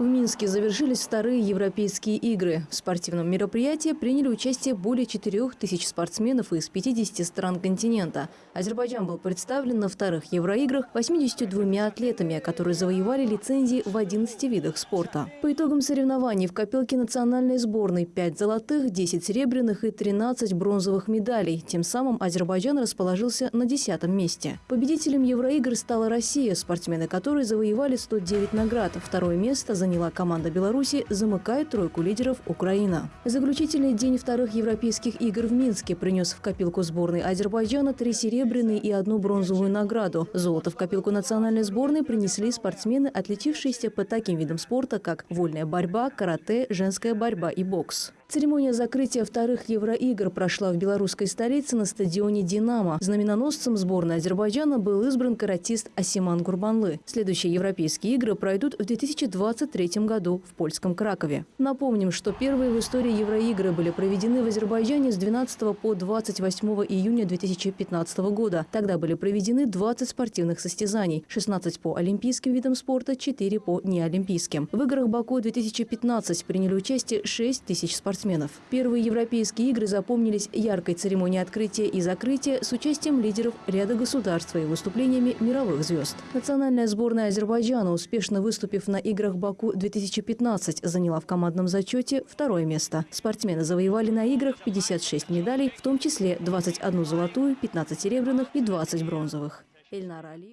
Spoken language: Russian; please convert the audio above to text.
В Минске завершились вторые европейские игры. В спортивном мероприятии приняли участие более 4 тысяч спортсменов из 50 стран континента. Азербайджан был представлен на вторых евроиграх 82 атлетами, которые завоевали лицензии в 11 видах спорта. По итогам соревнований в копилке национальной сборной 5 золотых, 10 серебряных и 13 бронзовых медалей. Тем самым Азербайджан расположился на 10 месте. Победителем евроигр стала Россия, спортсмены которой завоевали 109 наград. Второе место заняла заняла команда Беларуси, замыкает тройку лидеров Украина. Заключительный день вторых европейских игр в Минске принес в копилку сборной Азербайджана три серебряные и одну бронзовую награду. Золото в копилку национальной сборной принесли спортсмены, отличившиеся по таким видам спорта, как вольная борьба, карате, женская борьба и бокс. Церемония закрытия вторых Евроигр прошла в белорусской столице на стадионе «Динамо». Знаменоносцем сборной Азербайджана был избран каратист Асиман Гурбанлы. Следующие европейские игры пройдут в 2023 году в польском Кракове. Напомним, что первые в истории Евроигры были проведены в Азербайджане с 12 по 28 июня 2015 года. Тогда были проведены 20 спортивных состязаний, 16 по олимпийским видам спорта, 4 по неолимпийским. В играх Баку 2015 приняли участие 6 тысяч спортсменов спортсменов. Первые европейские игры запомнились яркой церемонией открытия и закрытия с участием лидеров ряда государств и выступлениями мировых звезд. Национальная сборная Азербайджана, успешно выступив на играх Баку-2015, заняла в командном зачете второе место. Спортсмены завоевали на играх 56 медалей, в том числе 21 золотую, 15 серебряных и 20 бронзовых. Эльнара Али.